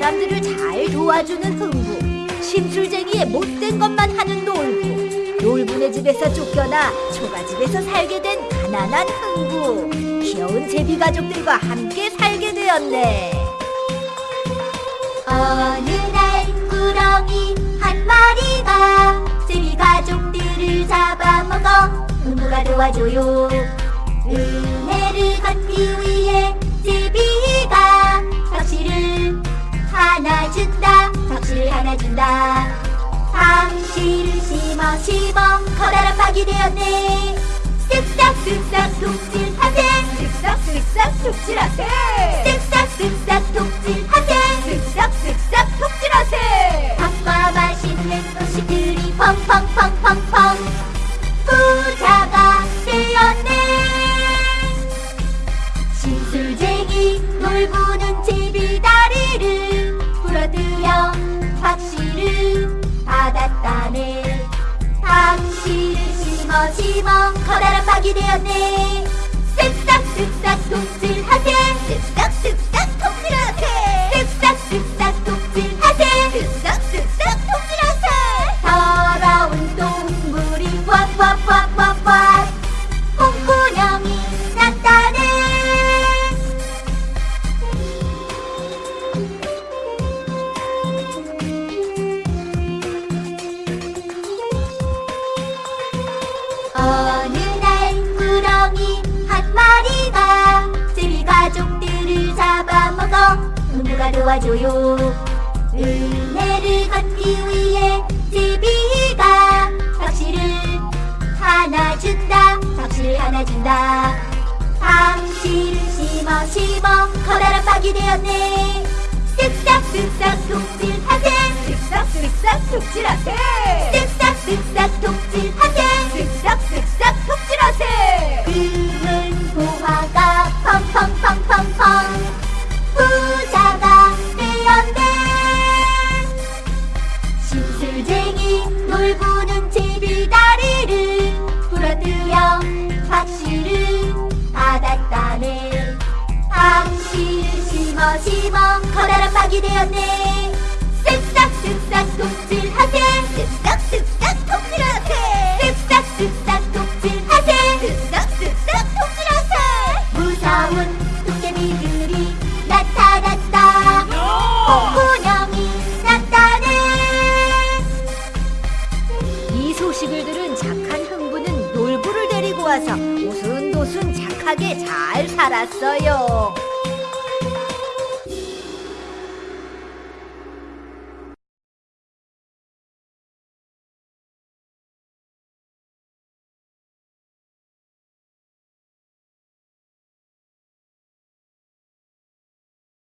사람들을 잘 도와주는 흥부, 심술쟁이의 못된 것만 하는 놀부, 놀부네 집에서 쫓겨나 초가집에서 살게 된 가난한 흥부, 귀여운 제비 가족들과 함께 살게 되었네. 어느 날 꾸러기 한 마리가 제비 가족들을 잡아먹어 흥부가 도와줘요. 은혜를 갚기 위해 덕실을 하나 준다 당시를 심어 심어 커다란 박이 되었네 쓱싹쓱싹 독질하세 쓱싹쓱싹 툭질하세! 쓱싹쓱싹 독질하세 쓱싹쓱싹 툭질하세! 밥과 맛있는 심어 커다란 박이 되었네. 쓱싹쓱싹 독질하세 어느 날 꾸러기 한 마리가 제비 가족들을 잡아먹어 흥부가 도와줘요? 은혜를 갚기 위해 제비가 박씨를 하나 준다 박씨를 하나 준다. 당시를 심어 심어 커다란 박이 되었네. 쓱싹쓱싹 독질하세. 쓱싹쓱싹 툭질하세! 쓱싹쓱싹 독질하세 심어 커다란 박이 되었네. 쓱싹 쓱싹 독질하세. 쓱싹 쓱싹 독질하세. 쓱싹 쓱싹 독질하세. 쓱싹 쓱싹 독질하세. 무서운 도깨비들이 나타났다. 홍군형이 났다네. 이 소식을 들은 착한 흥부는 놀부를 데리고 와서 오순도순 착하게 잘 살았어요.